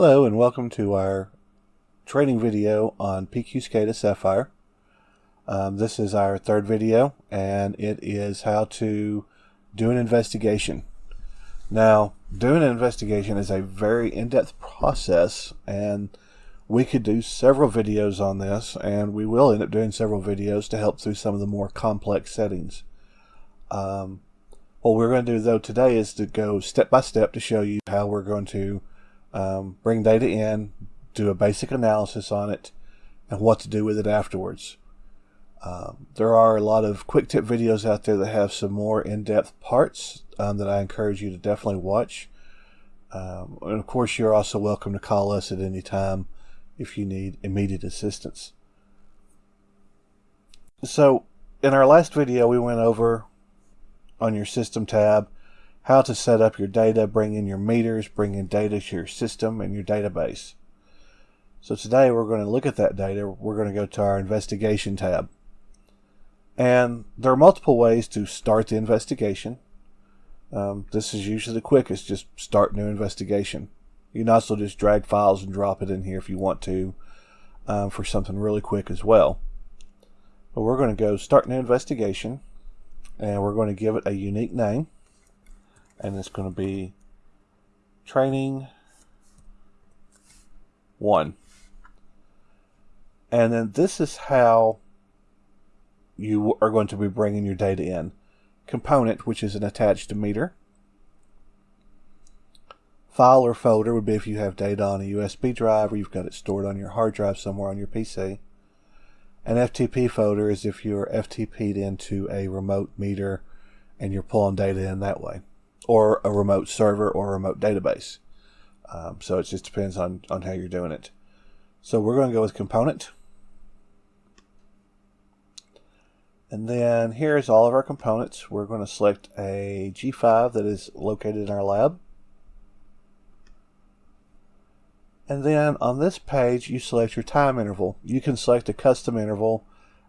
Hello and welcome to our training video on PQ SCADA Sapphire. Um, this is our third video and it is how to do an investigation. Now doing an investigation is a very in-depth process and we could do several videos on this and we will end up doing several videos to help through some of the more complex settings. Um, what we're going to do though today is to go step by step to show you how we're going to um, bring data in, do a basic analysis on it, and what to do with it afterwards. Um, there are a lot of quick tip videos out there that have some more in-depth parts um, that I encourage you to definitely watch. Um, and of course, you're also welcome to call us at any time if you need immediate assistance. So, in our last video, we went over on your System tab how to set up your data, bring in your meters, bring in data to your system and your database. So today we're going to look at that data. We're going to go to our investigation tab. And there are multiple ways to start the investigation. Um, this is usually the quickest, just start new investigation. You can also just drag files and drop it in here if you want to um, for something really quick as well. But we're going to go start new investigation and we're going to give it a unique name and it's going to be training one. And then this is how you are going to be bringing your data in. Component, which is an attached meter. File or folder would be if you have data on a USB drive or you've got it stored on your hard drive somewhere on your PC. An FTP folder is if you're FTP'd into a remote meter and you're pulling data in that way or a remote server or a remote database. Um, so it just depends on, on how you're doing it. So we're going to go with component. And then here's all of our components. We're going to select a G5 that is located in our lab. And then on this page, you select your time interval. You can select a custom interval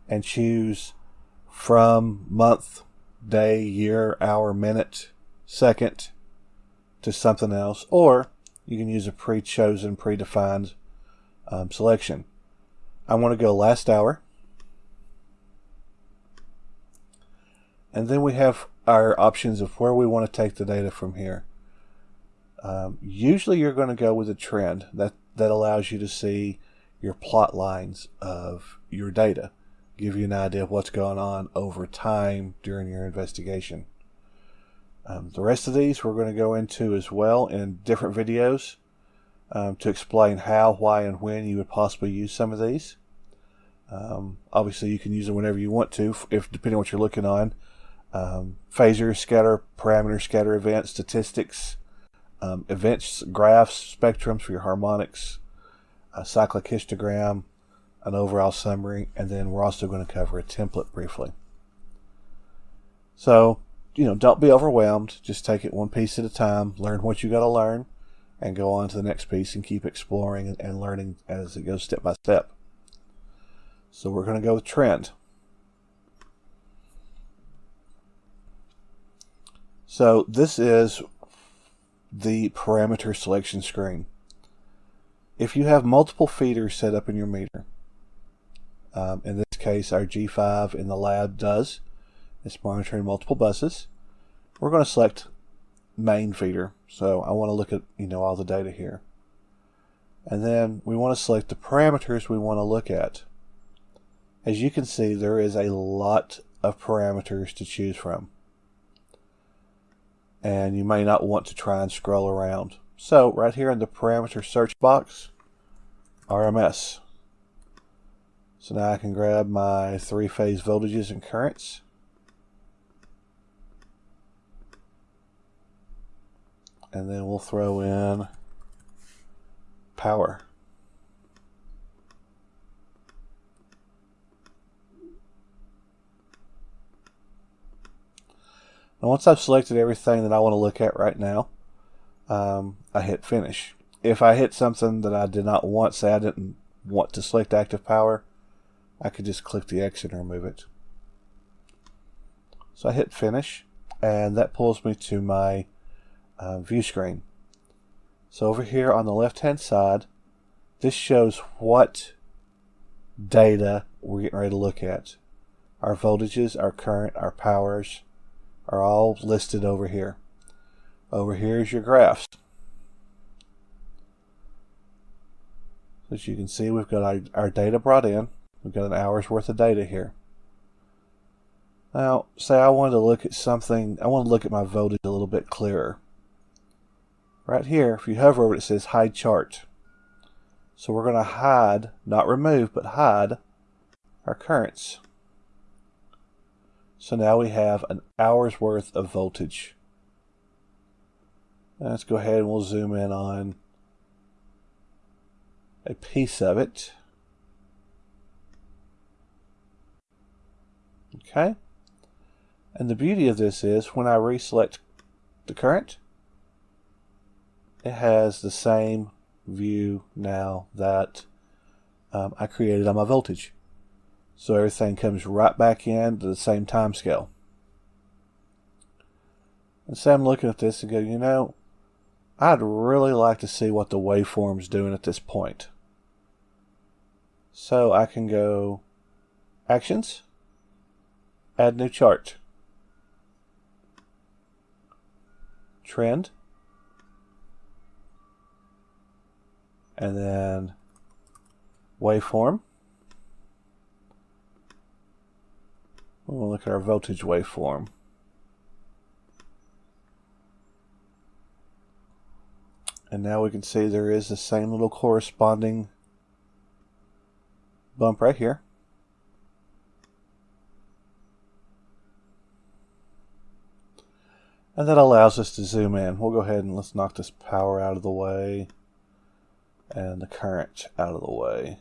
and choose from month, day, year, hour, minute, second to something else, or you can use a pre-chosen, predefined um, selection. I want to go last hour. And then we have our options of where we want to take the data from here. Um, usually you're going to go with a trend. That, that allows you to see your plot lines of your data. Give you an idea of what's going on over time during your investigation. Um, the rest of these we're going to go into as well in different videos um, to explain how, why, and when you would possibly use some of these. Um, obviously, you can use them whenever you want to, if depending on what you're looking on. Um, phasor, scatter, parameter, scatter events, statistics, um, events, graphs, spectrums for your harmonics, a cyclic histogram, an overall summary, and then we're also going to cover a template briefly. So you know, don't be overwhelmed. Just take it one piece at a time. Learn what you got to learn, and go on to the next piece and keep exploring and, and learning as it goes step by step. So we're going to go with trend. So this is the parameter selection screen. If you have multiple feeders set up in your meter, um, in this case our G5 in the lab does, it's monitoring multiple buses. We're going to select main feeder. So I want to look at, you know, all the data here. And then we want to select the parameters we want to look at. As you can see, there is a lot of parameters to choose from. And you may not want to try and scroll around. So right here in the parameter search box, RMS. So now I can grab my three-phase voltages and currents. And then we'll throw in power. Now once I've selected everything that I want to look at right now, um, I hit finish. If I hit something that I did not want, say I didn't want to select active power, I could just click the X and remove it. So I hit finish and that pulls me to my uh, view screen. So over here on the left hand side, this shows what data we're getting ready to look at. Our voltages, our current, our powers are all listed over here. Over here is your graphs. As you can see, we've got our, our data brought in. We've got an hour's worth of data here. Now, say I wanted to look at something, I want to look at my voltage a little bit clearer. Right here, if you hover over it, it says hide chart. So we're going to hide, not remove, but hide our currents. So now we have an hour's worth of voltage. let's go ahead and we'll zoom in on a piece of it. Okay. And the beauty of this is when I reselect the current, it has the same view now that um, I created on my voltage. So everything comes right back in to the same time scale. And so I'm looking at this and go, you know, I'd really like to see what the waveform's doing at this point. So I can go Actions, Add New Chart, Trend, and then waveform. We'll look at our voltage waveform. And now we can see there is the same little corresponding bump right here. And that allows us to zoom in. We'll go ahead and let's knock this power out of the way and the current out of the way.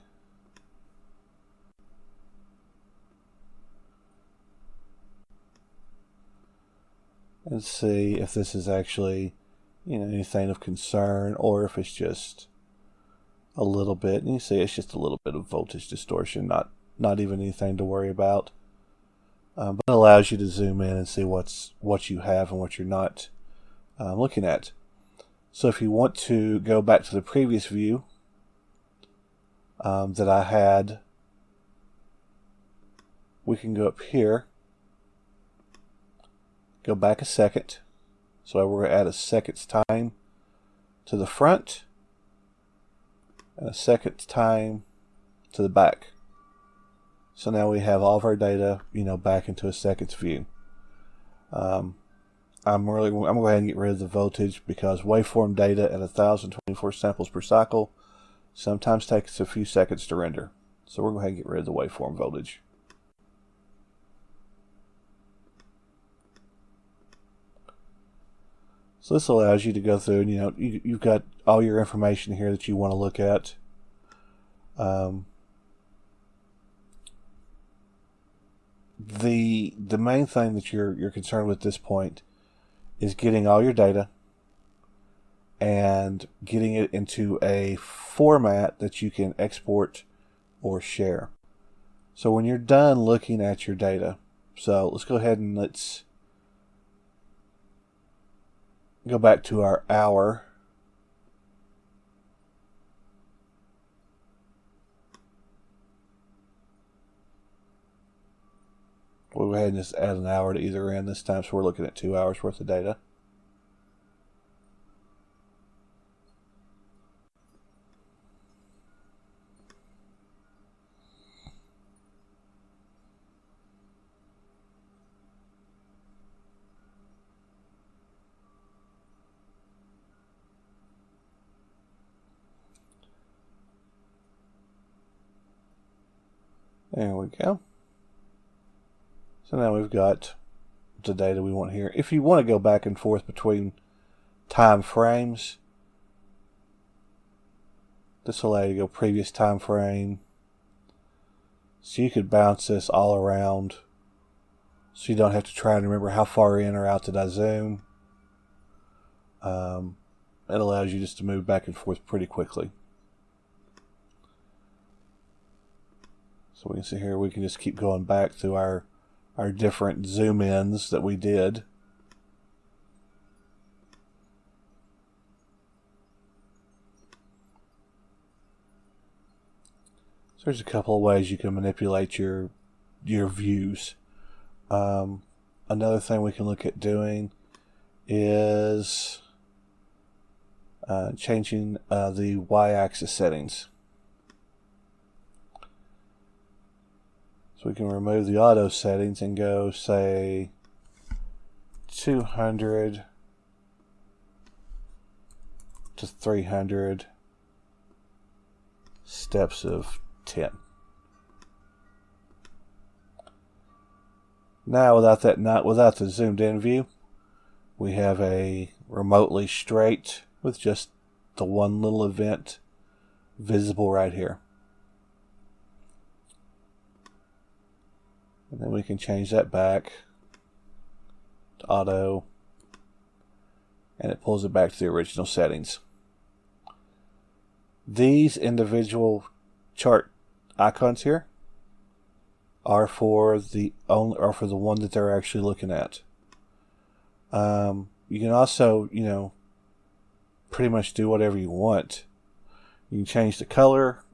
And see if this is actually, you know, anything of concern or if it's just a little bit. And you see it's just a little bit of voltage distortion, not not even anything to worry about. Um, but it allows you to zoom in and see what's what you have and what you're not uh, looking at. So if you want to go back to the previous view um, that I had, we can go up here, go back a second. So we're to add a second's time to the front and a second time to the back. So now we have all of our data, you know, back into a second's view. Um, I'm really, I'm going to go ahead and get rid of the voltage because waveform data at 1024 samples per cycle sometimes takes a few seconds to render. So we're going to go ahead and get rid of the waveform voltage. So this allows you to go through and you know you, you've got all your information here that you want to look at. Um, the the main thing that you're you're concerned with at this point is getting all your data and getting it into a format that you can export or share. So when you're done looking at your data, so let's go ahead and let's go back to our hour. We'll go ahead and just add an hour to either end this time, so we're looking at two hours worth of data. There we go. So now we've got the data we want here. If you want to go back and forth between time frames, this will allow you to go previous time frame. So you could bounce this all around so you don't have to try and remember how far in or out did I zoom. Um, it allows you just to move back and forth pretty quickly. So we can see here, we can just keep going back through our, our different zoom ins that we did. So there's a couple of ways you can manipulate your your views. Um, another thing we can look at doing is uh, changing uh, the y-axis settings. So we can remove the auto settings and go say 200 to 300 steps of 10. Now without that not without the zoomed in view, we have a remotely straight with just the one little event visible right here. And then we can change that back to auto and it pulls it back to the original settings. These individual chart icons here are for the only are for the one that they're actually looking at. Um, you can also, you know, pretty much do whatever you want. You can change the color.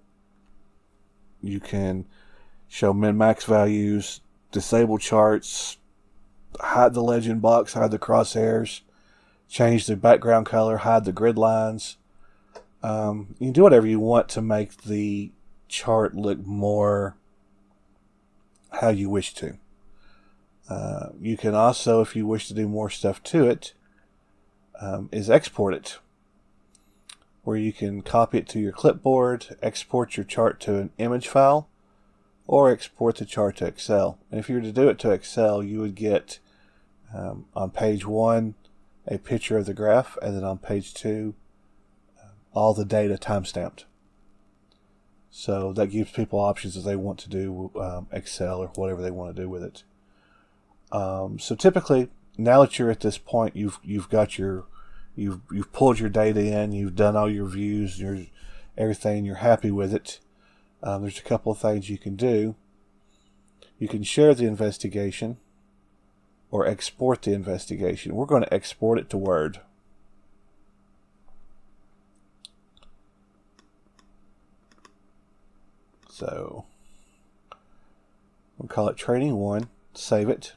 You can show min-max values, disable charts, hide the legend box, hide the crosshairs, change the background color, hide the grid lines. Um, you can do whatever you want to make the chart look more how you wish to. Uh, you can also, if you wish to do more stuff to it, um, is export it, where you can copy it to your clipboard, export your chart to an image file, or export the chart to Excel. And if you were to do it to Excel, you would get um, on page one a picture of the graph, and then on page two, uh, all the data timestamped. So that gives people options if they want to do um, Excel or whatever they want to do with it. Um, so typically, now that you're at this point, you've you've got your you've you've pulled your data in, you've done all your views, your everything, you're happy with it. Um, there's a couple of things you can do. You can share the investigation or export the investigation. We're going to export it to Word. So we'll call it training one, save it.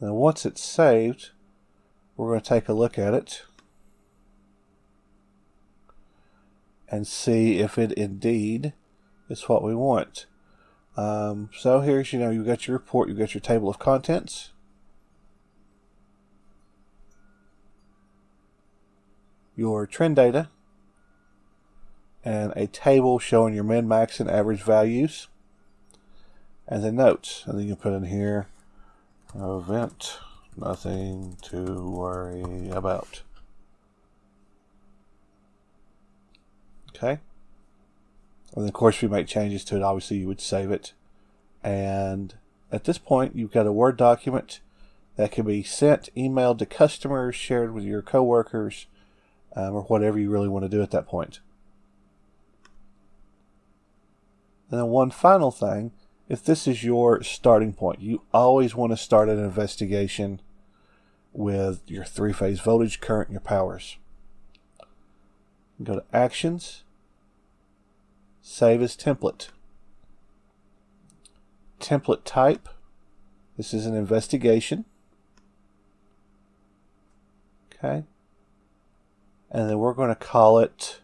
Now once it's saved, we're going to take a look at it and see if it indeed is what we want. Um, so here's, you know, you've got your report, you've got your table of contents. Your trend data and a table showing your min, max, and average values and the notes. And then you can put in here event, nothing to worry about. Okay. And of course, if make changes to it, obviously you would save it. And at this point, you've got a Word document that can be sent, emailed to customers, shared with your coworkers, um, or whatever you really want to do at that point. And then one final thing, if this is your starting point, you always want to start an investigation with your three-phase voltage, current, and your powers. Go to Actions, Save as template. Template type. This is an investigation. Okay. And then we're going to call it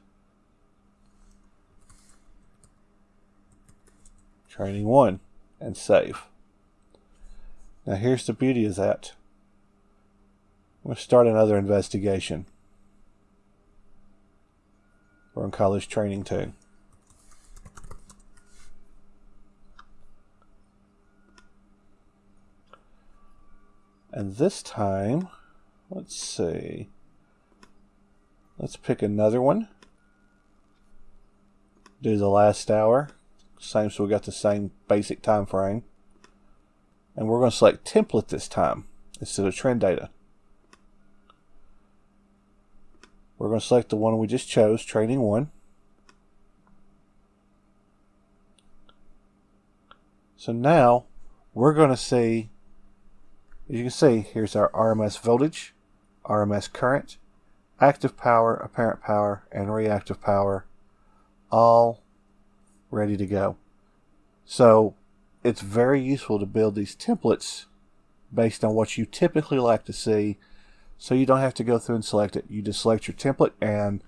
training one and save. Now here's the beauty of that. We'll start another investigation. We're in college training two. And this time, let's see. Let's pick another one. Do the last hour. Same, so we got the same basic time frame. And we're going to select template this time instead of trend data. We're going to select the one we just chose, training one. So now we're going to see As you can see, here's our RMS voltage, RMS current, active power, apparent power, and reactive power all ready to go. So it's very useful to build these templates based on what you typically like to see so you don't have to go through and select it. You just select your template and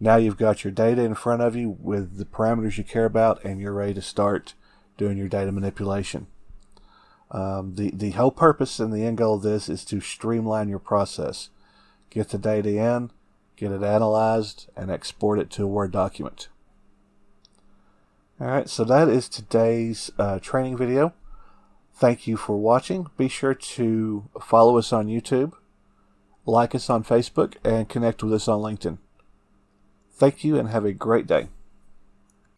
now you've got your data in front of you with the parameters you care about and you're ready to start doing your data manipulation. Um, the, the whole purpose and the end goal of this is to streamline your process. Get the data in, get it analyzed, and export it to a Word document. Alright, so that is today's uh, training video. Thank you for watching. Be sure to follow us on YouTube, like us on Facebook, and connect with us on LinkedIn. Thank you and have a great day.